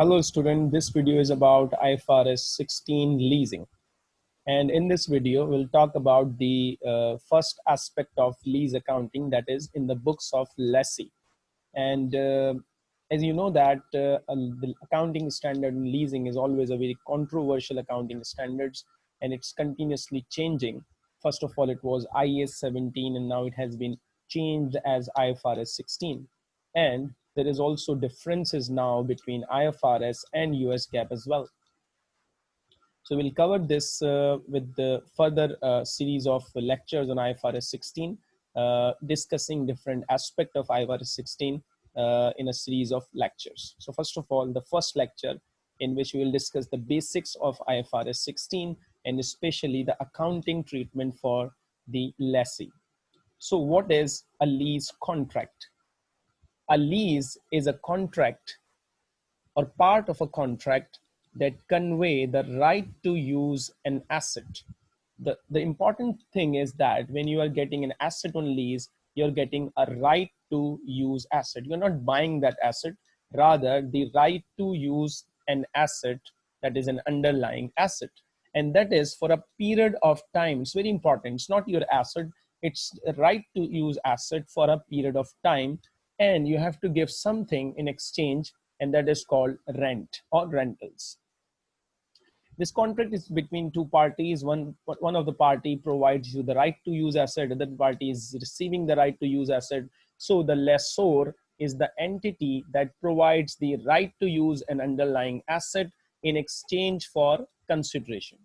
Hello student, this video is about IFRS 16 leasing. And in this video, we'll talk about the uh, first aspect of lease accounting that is in the books of lessee. And uh, as you know that uh, the accounting standard in leasing is always a very controversial accounting standards and it's continuously changing. First of all, it was IAS 17 and now it has been changed as IFRS 16. And there is also differences now between IFRS and US GAAP as well. So we'll cover this uh, with the further uh, series of lectures on IFRS 16, uh, discussing different aspect of IFRS 16 uh, in a series of lectures. So first of all, the first lecture in which we will discuss the basics of IFRS 16 and especially the accounting treatment for the lessee. So what is a lease contract? A lease is a contract or part of a contract that convey the right to use an asset. The, the important thing is that when you are getting an asset on lease, you're getting a right to use asset. You're not buying that asset, rather the right to use an asset that is an underlying asset. And that is for a period of time. It's very important. It's not your asset. It's right to use asset for a period of time and you have to give something in exchange and that is called rent or rentals. This contract is between two parties. One one of the party provides you the right to use asset other party is receiving the right to use asset. So the lessor is the entity that provides the right to use an underlying asset in exchange for consideration.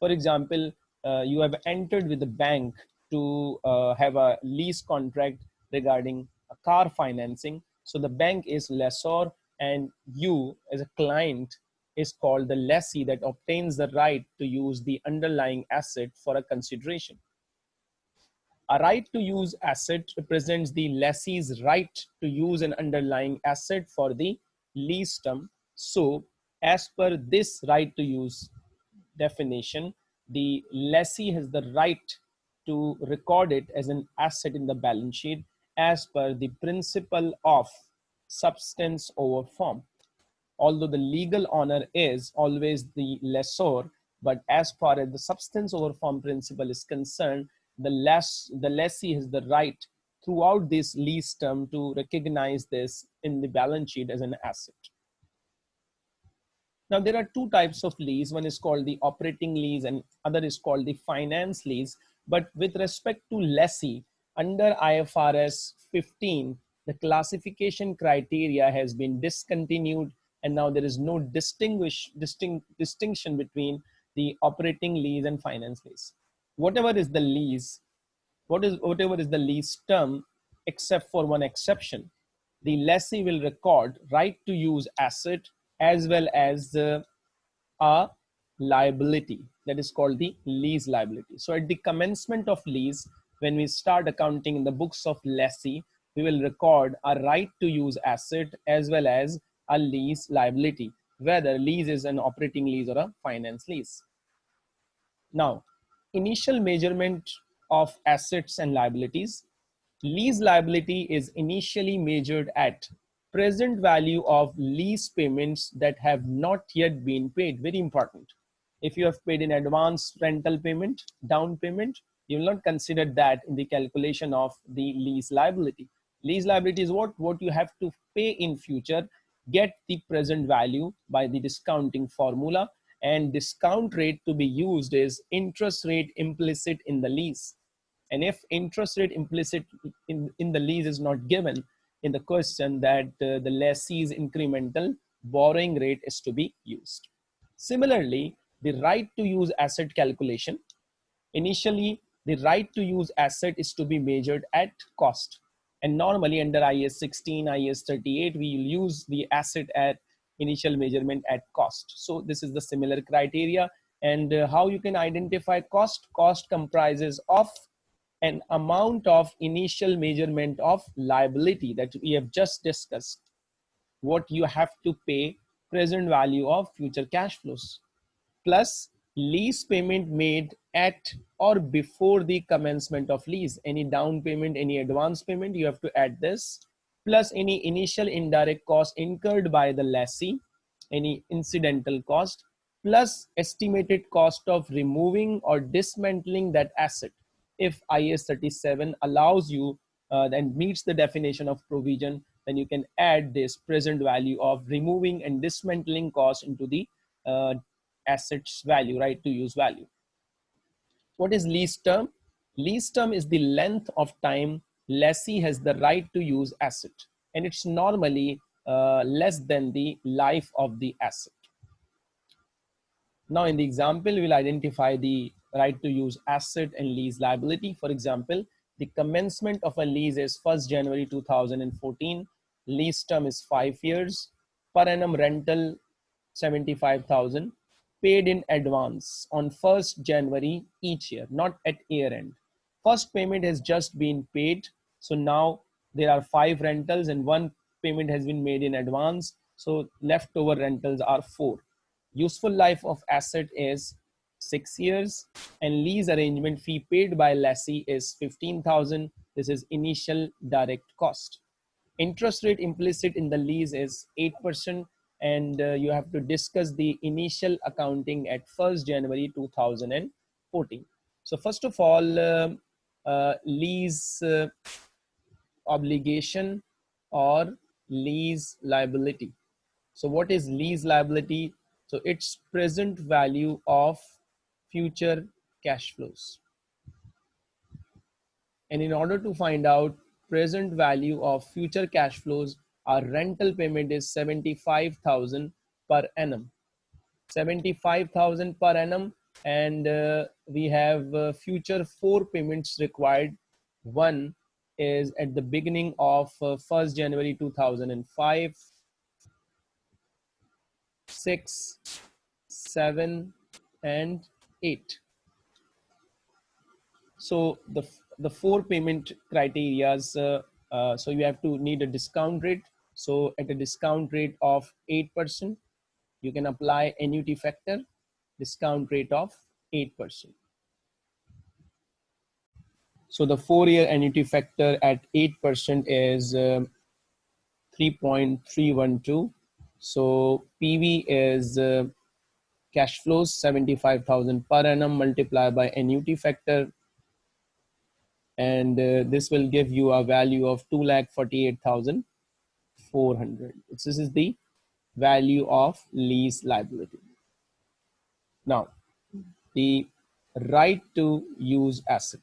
For example uh, you have entered with the bank to uh, have a lease contract regarding car financing. So the bank is lessor and you as a client is called the lessee that obtains the right to use the underlying asset for a consideration. A right to use asset represents the lessee's right to use an underlying asset for the lease term. So as per this right to use definition, the lessee has the right to record it as an asset in the balance sheet as per the principle of substance over form. Although the legal owner is always the lessor, but as far as the substance over form principle is concerned, the, less, the lessee has the right throughout this lease term to recognize this in the balance sheet as an asset. Now there are two types of lease. One is called the operating lease and other is called the finance lease. But with respect to lessee, under IFRS 15, the classification criteria has been discontinued and now there is no distinguish, distinct, distinction between the operating lease and finance lease. Whatever is the lease, what is, whatever is the lease term, except for one exception, the lessee will record right to use asset as well as uh, a liability that is called the lease liability. So at the commencement of lease, when we start accounting in the books of lessee, we will record a right to use asset as well as a lease liability, whether lease is an operating lease or a finance lease. Now, initial measurement of assets and liabilities. Lease liability is initially measured at present value of lease payments that have not yet been paid. Very important. If you have paid in advance rental payment, down payment, you will not consider that in the calculation of the lease liability. Lease liability is what, what you have to pay in future, get the present value by the discounting formula and discount rate to be used is interest rate implicit in the lease. And if interest rate implicit in, in the lease is not given in the question that uh, the lessee's incremental borrowing rate is to be used. Similarly, the right to use asset calculation. Initially, the right to use asset is to be measured at cost. And normally under IAS 16, IAS 38, we use the asset at initial measurement at cost. So this is the similar criteria and uh, how you can identify cost. Cost comprises of an amount of initial measurement of liability that we have just discussed. What you have to pay present value of future cash flows plus lease payment made at or before the commencement of lease. Any down payment any advance payment you have to add this plus any initial indirect cost incurred by the lessee any incidental cost plus estimated cost of removing or dismantling that asset. If is 37 allows you uh, and meets the definition of provision then you can add this present value of removing and dismantling cost into the uh, assets value right to use value what is lease term lease term is the length of time lessee has the right to use asset and it's normally uh, less than the life of the asset. Now in the example, we'll identify the right to use asset and lease liability. For example, the commencement of a lease is 1st January 2014. Lease term is five years. Per annum rental 75,000 paid in advance on 1st January each year, not at year end. First payment has just been paid. So now there are five rentals and one payment has been made in advance. So leftover rentals are four. Useful life of asset is six years and lease arrangement fee paid by lessee is 15,000. This is initial direct cost. Interest rate implicit in the lease is 8% and uh, you have to discuss the initial accounting at 1st January 2014. So first of all, uh, uh, lease uh, obligation or lease liability. So what is lease liability? So it's present value of future cash flows. And in order to find out present value of future cash flows, our rental payment is 75,000 per annum. 75,000 per annum and uh, we have uh, future four payments required. One is at the beginning of uh, 1st January 2005, 6, 7, and 8. So the, the four payment criterias, uh, so you have to need a discount rate. So at a discount rate of 8%, you can apply annuity factor, discount rate of 8%. So the four-year annuity factor at 8% is uh, 3.312. So PV is uh, cash flows 75,000 per annum multiplied by annuity factor. And uh, this will give you a value of 2,48,400. This is the value of lease liability. Now, the right to use asset.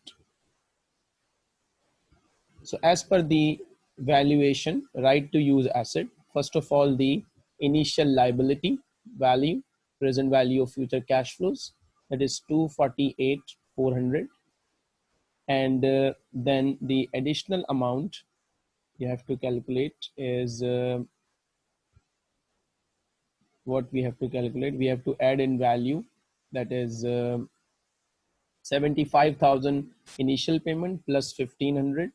So as per the valuation, right to use asset, first of all, the initial liability value, present value of future cash flows, that is 248, 400. And uh, then the additional amount you have to calculate is uh, what we have to calculate. We have to add in value that is uh, 75,000 initial payment plus 1500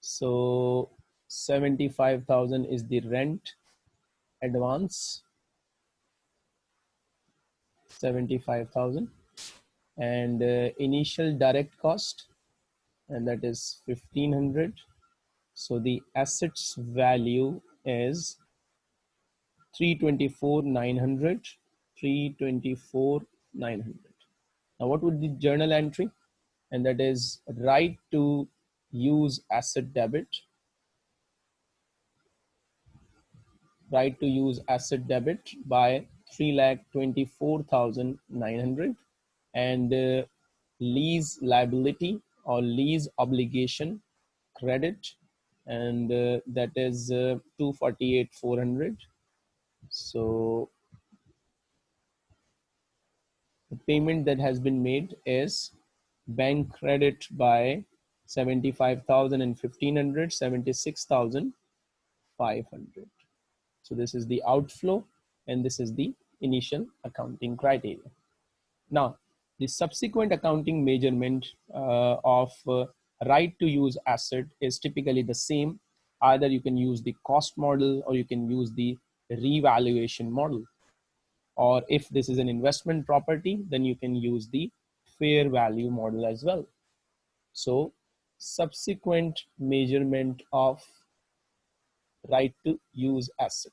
so 75,000 is the rent advance. 75,000 and uh, initial direct cost and that is 1500 so the assets value is 324 900 324 900 now what would the journal entry? And that is right to use asset debit. Right to use asset debit by 3,24,900 and uh, lease liability or lease obligation credit and uh, that is uh, 248,400 so the payment that has been made is bank credit by 75,000 and 1500, 76,500. So this is the outflow and this is the initial accounting criteria. Now, the subsequent accounting measurement uh, of uh, right to use asset is typically the same. Either you can use the cost model or you can use the revaluation model. Or if this is an investment property, then you can use the fair value model as well. So subsequent measurement of right to use asset.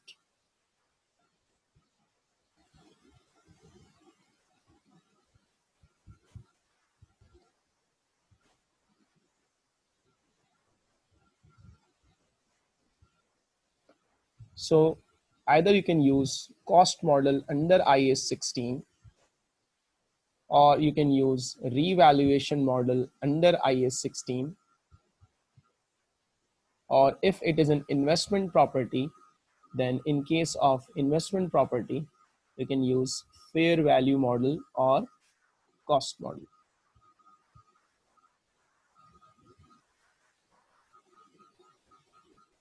So either you can use cost model under IAS 16 or you can use revaluation model under IAS 16 or if it is an investment property then in case of investment property you can use fair value model or cost model.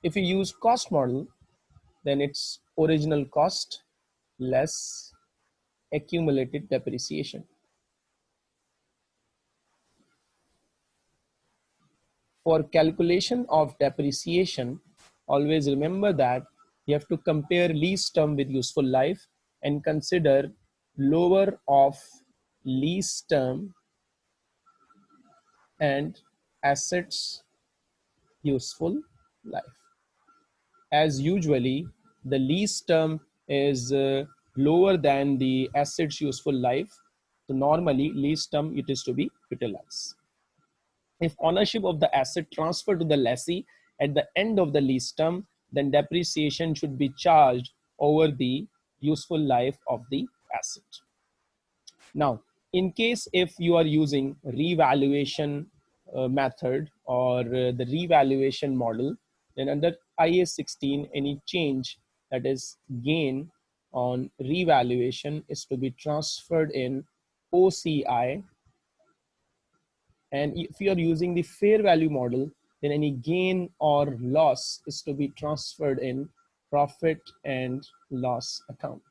If you use cost model then it's original cost less accumulated depreciation for calculation of depreciation, always remember that you have to compare lease term with useful life and consider lower of lease term and assets useful life. As usually, the lease term is uh, lower than the assets useful life. So normally lease term it is to be utilized. If ownership of the asset transferred to the lessee at the end of the lease term, then depreciation should be charged over the useful life of the asset. Now, in case if you are using revaluation uh, method or uh, the revaluation model, then under IAS 16, any change that is gain on revaluation is to be transferred in OCI and if you're using the fair value model, then any gain or loss is to be transferred in profit and loss account.